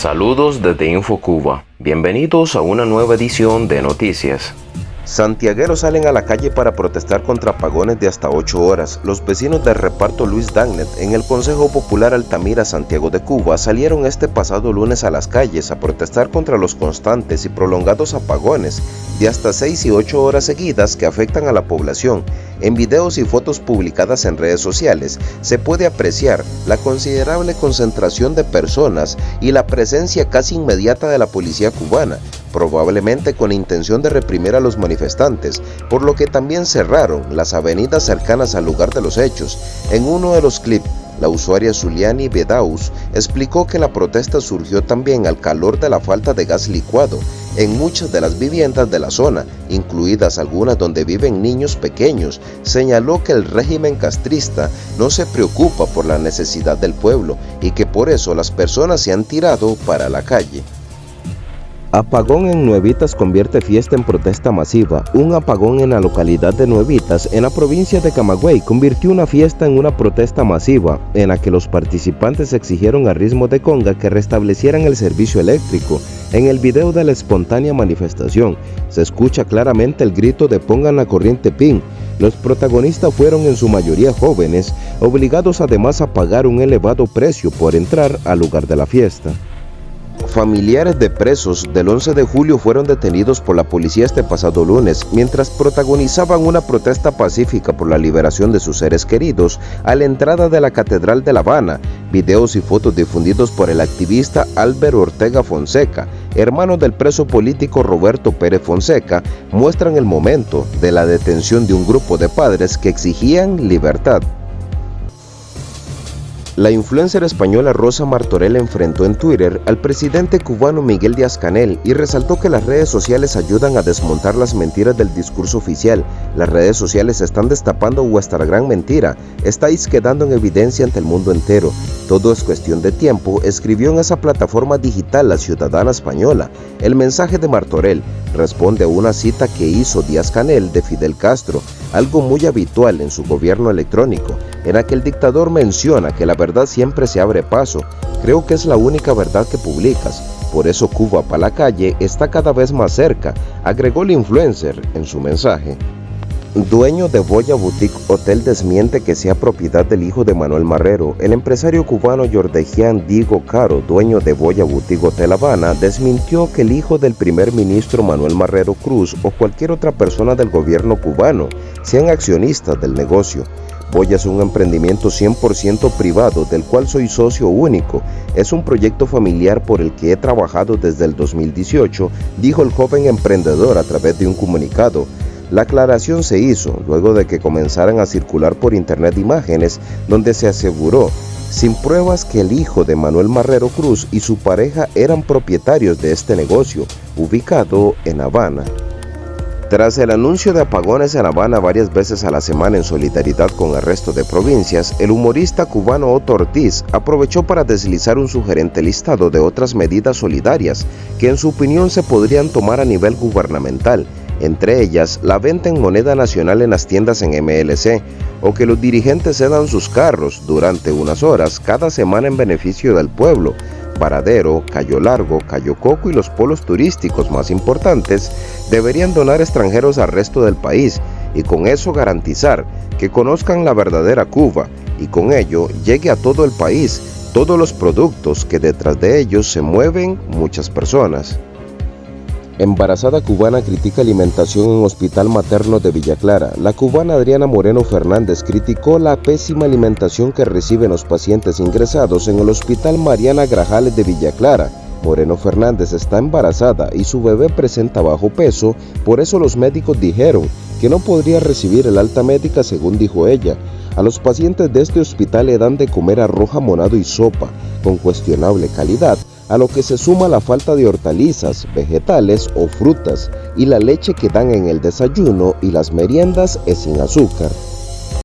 Saludos desde InfoCuba. Bienvenidos a una nueva edición de Noticias. Santiagueros salen a la calle para protestar contra apagones de hasta 8 horas. Los vecinos del reparto Luis Dagnet en el Consejo Popular Altamira Santiago de Cuba salieron este pasado lunes a las calles a protestar contra los constantes y prolongados apagones de hasta 6 y 8 horas seguidas que afectan a la población. En videos y fotos publicadas en redes sociales se puede apreciar la considerable concentración de personas y la presencia casi inmediata de la policía cubana, probablemente con intención de reprimir a los manifestantes, por lo que también cerraron las avenidas cercanas al lugar de los hechos. En uno de los clips, la usuaria Zuliani Bedaus explicó que la protesta surgió también al calor de la falta de gas licuado en muchas de las viviendas de la zona, incluidas algunas donde viven niños pequeños. Señaló que el régimen castrista no se preocupa por la necesidad del pueblo y que por eso las personas se han tirado para la calle. Apagón en Nuevitas convierte fiesta en protesta masiva. Un apagón en la localidad de Nuevitas, en la provincia de Camagüey, convirtió una fiesta en una protesta masiva, en la que los participantes exigieron a ritmo de conga que restablecieran el servicio eléctrico. En el video de la espontánea manifestación, se escucha claramente el grito de pongan la corriente PIN. Los protagonistas fueron en su mayoría jóvenes, obligados además a pagar un elevado precio por entrar al lugar de la fiesta. Familiares de presos del 11 de julio fueron detenidos por la policía este pasado lunes mientras protagonizaban una protesta pacífica por la liberación de sus seres queridos a la entrada de la Catedral de La Habana. Videos y fotos difundidos por el activista Álvaro Ortega Fonseca, hermano del preso político Roberto Pérez Fonseca, muestran el momento de la detención de un grupo de padres que exigían libertad. La influencer española Rosa Martorell enfrentó en Twitter al presidente cubano Miguel Díaz-Canel y resaltó que las redes sociales ayudan a desmontar las mentiras del discurso oficial. Las redes sociales están destapando vuestra gran mentira, estáis quedando en evidencia ante el mundo entero. Todo es cuestión de tiempo, escribió en esa plataforma digital la ciudadana española. El mensaje de Martorell responde a una cita que hizo Díaz-Canel de Fidel Castro, algo muy habitual en su gobierno electrónico, en la que el dictador menciona que la verdad siempre se abre paso. Creo que es la única verdad que publicas. Por eso Cuba para la calle está cada vez más cerca, agregó el influencer en su mensaje. Dueño de Boya Boutique Hotel desmiente que sea propiedad del hijo de Manuel Marrero. El empresario cubano Jordejian Diego Caro, dueño de Boya Boutique Hotel Habana, desmintió que el hijo del primer ministro Manuel Marrero Cruz o cualquier otra persona del gobierno cubano sean accionistas del negocio. Boya es un emprendimiento 100% privado del cual soy socio único. Es un proyecto familiar por el que he trabajado desde el 2018, dijo el joven emprendedor a través de un comunicado. La aclaración se hizo luego de que comenzaran a circular por internet imágenes donde se aseguró, sin pruebas, que el hijo de Manuel Marrero Cruz y su pareja eran propietarios de este negocio, ubicado en Habana. Tras el anuncio de apagones en Habana varias veces a la semana en solidaridad con el resto de provincias, el humorista cubano Otto Ortiz aprovechó para deslizar un sugerente listado de otras medidas solidarias que en su opinión se podrían tomar a nivel gubernamental entre ellas la venta en moneda nacional en las tiendas en MLC, o que los dirigentes cedan sus carros durante unas horas cada semana en beneficio del pueblo. Paradero, Cayo Largo, Cayo Coco y los polos turísticos más importantes deberían donar extranjeros al resto del país y con eso garantizar que conozcan la verdadera Cuba y con ello llegue a todo el país todos los productos que detrás de ellos se mueven muchas personas. Embarazada cubana critica alimentación en hospital materno de Villa Clara. La cubana Adriana Moreno Fernández criticó la pésima alimentación que reciben los pacientes ingresados en el hospital Mariana Grajales de Villa Clara. Moreno Fernández está embarazada y su bebé presenta bajo peso, por eso los médicos dijeron que no podría recibir el alta médica según dijo ella. A los pacientes de este hospital le dan de comer arroz jamonado y sopa, con cuestionable calidad, a lo que se suma la falta de hortalizas, vegetales o frutas y la leche que dan en el desayuno y las meriendas es sin azúcar.